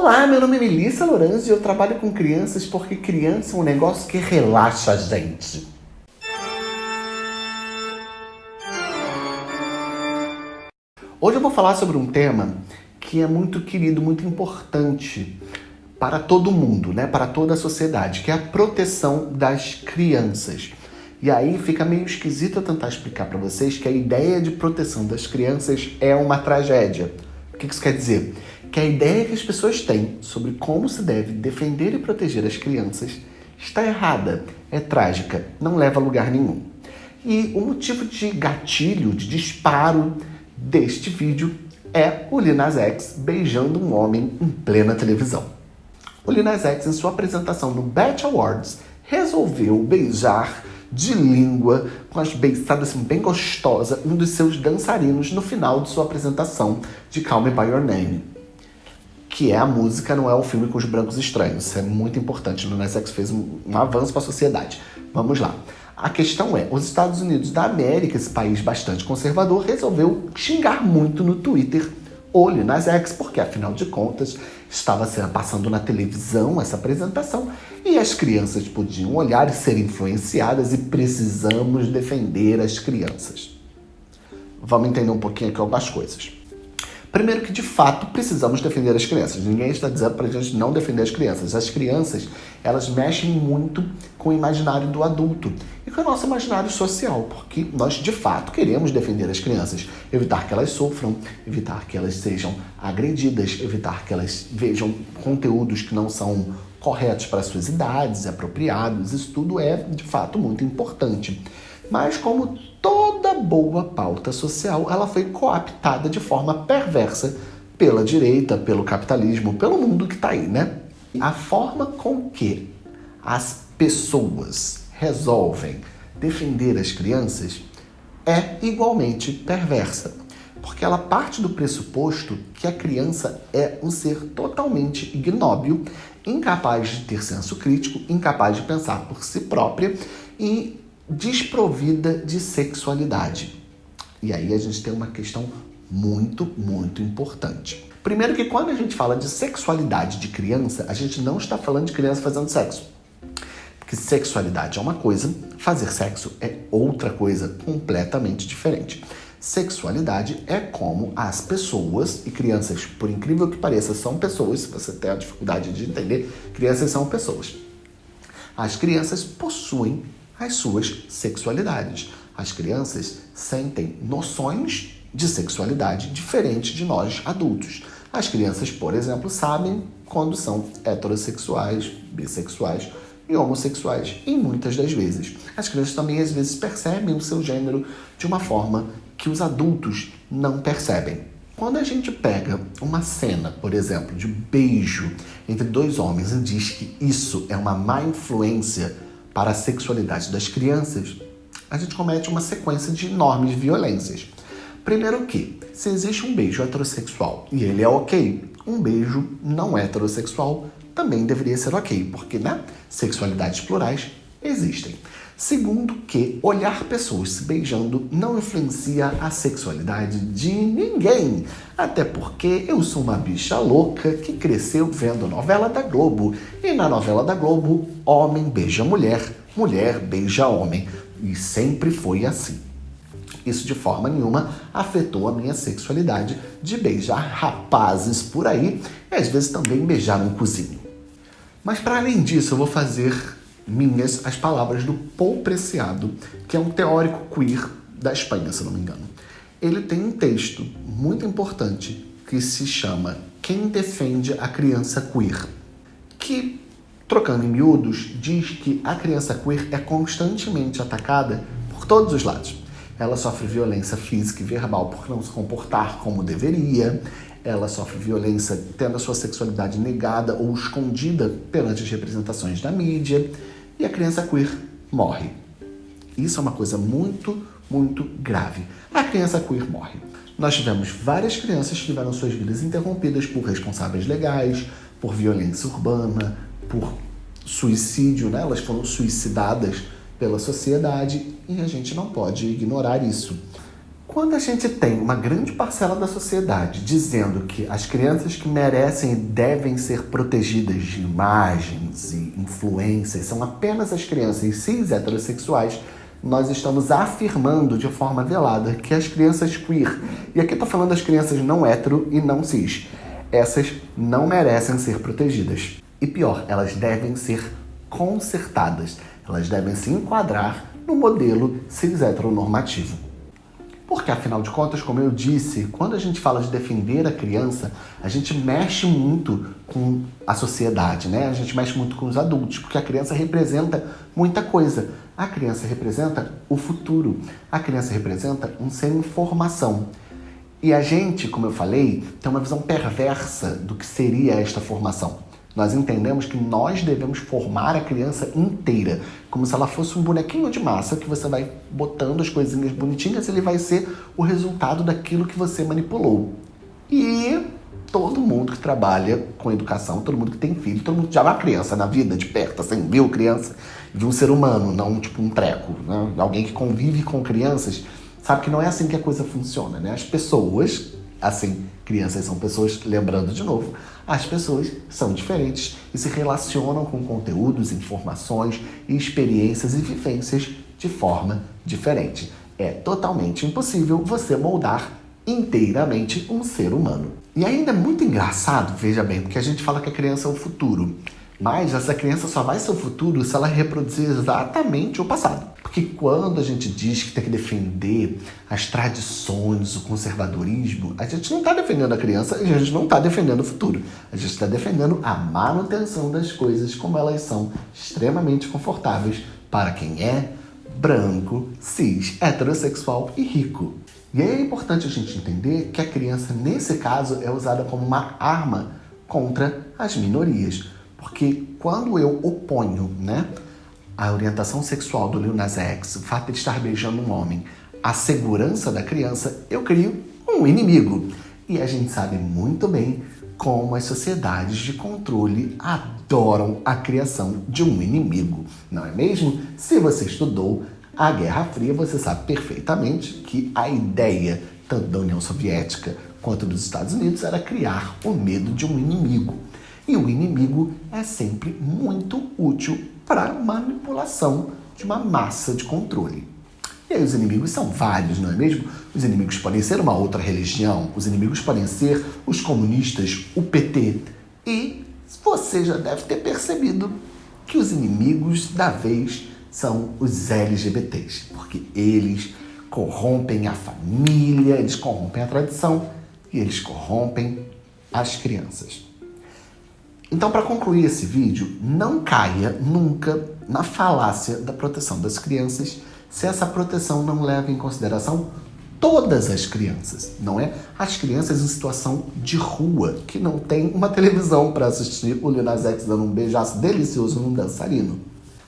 Olá, meu nome é Melissa Lorange e eu trabalho com crianças porque criança é um negócio que relaxa a gente. Hoje eu vou falar sobre um tema que é muito querido, muito importante para todo mundo, né? para toda a sociedade, que é a proteção das crianças. E aí fica meio esquisito eu tentar explicar para vocês que a ideia de proteção das crianças é uma tragédia. O que isso quer dizer? Que a ideia que as pessoas têm sobre como se deve defender e proteger as crianças está errada, é trágica, não leva a lugar nenhum. E o motivo de gatilho, de disparo deste vídeo é o Lil Nas X beijando um homem em plena televisão. O Lil Nas X, em sua apresentação no BET Awards, resolveu beijar de língua, com as beiçadas assim, bem gostosa, um dos seus dançarinos no final de sua apresentação de Call Me By Your Name. Que é a música, não é o filme com os brancos estranhos. Isso é muito importante. O Nas fez um, um avanço para a sociedade. Vamos lá. A questão é, os Estados Unidos da América, esse país bastante conservador, resolveu xingar muito no Twitter olho nas X, porque afinal de contas estava passando na televisão essa apresentação e as crianças podiam olhar e ser influenciadas e precisamos defender as crianças. Vamos entender um pouquinho aqui algumas coisas. Primeiro que, de fato, precisamos defender as crianças. Ninguém está dizendo para a gente não defender as crianças. As crianças, elas mexem muito com o imaginário do adulto e com o nosso imaginário social, porque nós, de fato, queremos defender as crianças. Evitar que elas sofram, evitar que elas sejam agredidas, evitar que elas vejam conteúdos que não são corretos para suas idades, apropriados. Isso tudo é, de fato, muito importante. Mas como toda boa pauta social, ela foi coaptada de forma perversa pela direita, pelo capitalismo, pelo mundo que está aí, né? A forma com que as pessoas resolvem defender as crianças é igualmente perversa, porque ela parte do pressuposto que a criança é um ser totalmente ignóbil, incapaz de ter senso crítico, incapaz de pensar por si própria e desprovida de sexualidade. E aí a gente tem uma questão muito, muito importante. Primeiro que quando a gente fala de sexualidade de criança, a gente não está falando de criança fazendo sexo. Porque sexualidade é uma coisa, fazer sexo é outra coisa completamente diferente. Sexualidade é como as pessoas, e crianças, por incrível que pareça, são pessoas, se você tem a dificuldade de entender, crianças são pessoas. As crianças possuem as suas sexualidades. As crianças sentem noções de sexualidade diferentes de nós adultos. As crianças, por exemplo, sabem quando são heterossexuais, bissexuais e homossexuais, e muitas das vezes. As crianças também às vezes percebem o seu gênero de uma forma que os adultos não percebem. Quando a gente pega uma cena, por exemplo, de beijo entre dois homens e diz que isso é uma má influência para a sexualidade das crianças, a gente comete uma sequência de enormes violências. Primeiro que, se existe um beijo heterossexual e ele é ok, um beijo não heterossexual também deveria ser ok, porque, né, sexualidades plurais existem. Segundo que olhar pessoas se beijando não influencia a sexualidade de ninguém. Até porque eu sou uma bicha louca que cresceu vendo novela da Globo. E na novela da Globo, homem beija mulher, mulher beija homem. E sempre foi assim. Isso de forma nenhuma afetou a minha sexualidade de beijar rapazes por aí e às vezes também beijar um cozinho. Mas para além disso, eu vou fazer minhas as palavras do Paul Preciado, que é um teórico queer da Espanha, se não me engano. Ele tem um texto muito importante que se chama Quem Defende a Criança Queer, que, trocando em miúdos, diz que a criança queer é constantemente atacada por todos os lados. Ela sofre violência física e verbal por não se comportar como deveria, ela sofre violência tendo a sua sexualidade negada ou escondida perante as representações da mídia, e a criança queer morre. Isso é uma coisa muito, muito grave. A criança queer morre. Nós tivemos várias crianças que tiveram suas vidas interrompidas por responsáveis legais, por violência urbana, por suicídio, né? elas foram suicidadas pela sociedade e a gente não pode ignorar isso. Quando a gente tem uma grande parcela da sociedade dizendo que as crianças que merecem e devem ser protegidas de imagens e influências são apenas as crianças cis heterossexuais, nós estamos afirmando de forma velada que as crianças queer, e aqui estou falando das crianças não hetero e não cis, essas não merecem ser protegidas. E pior, elas devem ser consertadas, elas devem se enquadrar no modelo cis heteronormativo. Porque, afinal de contas, como eu disse, quando a gente fala de defender a criança, a gente mexe muito com a sociedade, né? A gente mexe muito com os adultos, porque a criança representa muita coisa. A criança representa o futuro. A criança representa um ser em formação. E a gente, como eu falei, tem uma visão perversa do que seria esta formação. Nós entendemos que nós devemos formar a criança inteira, como se ela fosse um bonequinho de massa que você vai botando as coisinhas bonitinhas e ele vai ser o resultado daquilo que você manipulou. E todo mundo que trabalha com educação, todo mundo que tem filho, todo mundo já vê uma criança na vida de perto, assim, viu criança, viu um ser humano, não tipo um treco. Né? Alguém que convive com crianças sabe que não é assim que a coisa funciona, né? As pessoas Assim, crianças são pessoas, lembrando de novo, as pessoas são diferentes e se relacionam com conteúdos, informações, experiências e vivências de forma diferente. É totalmente impossível você moldar inteiramente um ser humano. E ainda é muito engraçado, veja bem, porque a gente fala que a criança é o futuro. Mas essa criança só vai ser o futuro se ela reproduzir exatamente o passado. Porque quando a gente diz que tem que defender as tradições, o conservadorismo, a gente não está defendendo a criança e a gente não está defendendo o futuro. A gente está defendendo a manutenção das coisas como elas são extremamente confortáveis para quem é branco, cis, heterossexual e rico. E é importante a gente entender que a criança, nesse caso, é usada como uma arma contra as minorias. Porque quando eu oponho né, a orientação sexual do Lil Nas X, o fato de estar beijando um homem, a segurança da criança, eu crio um inimigo. E a gente sabe muito bem como as sociedades de controle adoram a criação de um inimigo, não é mesmo? Se você estudou a Guerra Fria, você sabe perfeitamente que a ideia, tanto da União Soviética quanto dos Estados Unidos, era criar o medo de um inimigo. E o inimigo é sempre muito útil para manipulação de uma massa de controle. E aí os inimigos são vários, não é mesmo? Os inimigos podem ser uma outra religião, os inimigos podem ser os comunistas, o PT. E você já deve ter percebido que os inimigos da vez são os LGBTs, porque eles corrompem a família, eles corrompem a tradição e eles corrompem as crianças. Então, para concluir esse vídeo, não caia nunca na falácia da proteção das crianças se essa proteção não leva em consideração todas as crianças, não é? As crianças em situação de rua, que não tem uma televisão para assistir o Lil Nas X dando um beijaço delicioso num dançarino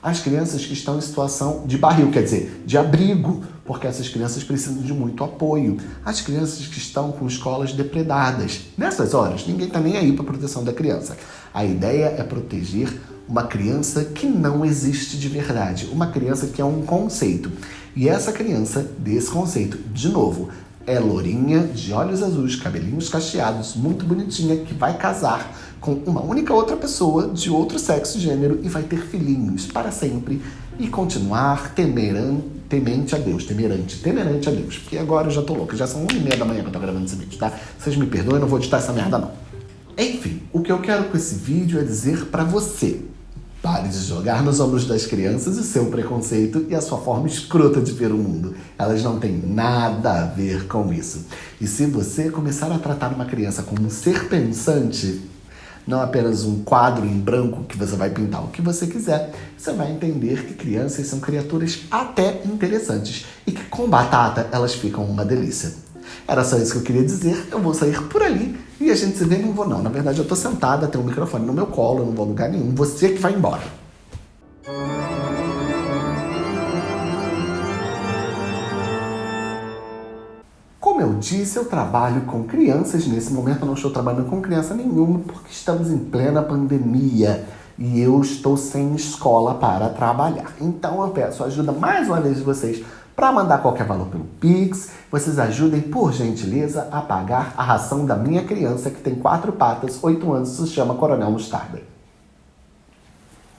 as crianças que estão em situação de barril, quer dizer, de abrigo, porque essas crianças precisam de muito apoio. As crianças que estão com escolas depredadas. Nessas horas, ninguém está nem aí para a proteção da criança. A ideia é proteger uma criança que não existe de verdade, uma criança que é um conceito. E essa criança, desse conceito, de novo, é lourinha, de olhos azuis, cabelinhos cacheados, muito bonitinha, que vai casar com uma única outra pessoa de outro sexo e gênero e vai ter filhinhos para sempre e continuar temeran, temente a Deus, temerante, temerante a Deus. Porque agora eu já tô louco, já são uma e meia da manhã que eu tô gravando esse vídeo, tá? Vocês me perdoem, não vou editar essa merda não. Enfim, o que eu quero com esse vídeo é dizer para você, Pare de jogar nos ombros das crianças o seu preconceito e a sua forma escrota de ver o mundo. Elas não têm nada a ver com isso. E se você começar a tratar uma criança como um ser pensante, não apenas um quadro em branco que você vai pintar o que você quiser, você vai entender que crianças são criaturas até interessantes e que com batata elas ficam uma delícia. Era só isso que eu queria dizer. Eu vou sair por ali e a gente se vê. Não vou, não. Na verdade, eu tô sentada, tenho um microfone no meu colo, eu não vou a lugar nenhum. Você que vai embora. Disse, eu trabalho com crianças. Nesse momento, eu não estou trabalhando com criança nenhuma, porque estamos em plena pandemia e eu estou sem escola para trabalhar. Então, eu peço ajuda mais uma vez de vocês Para mandar qualquer valor pelo Pix, vocês ajudem, por gentileza, a pagar a ração da minha criança que tem quatro patas, oito anos, se chama Coronel Mostarda.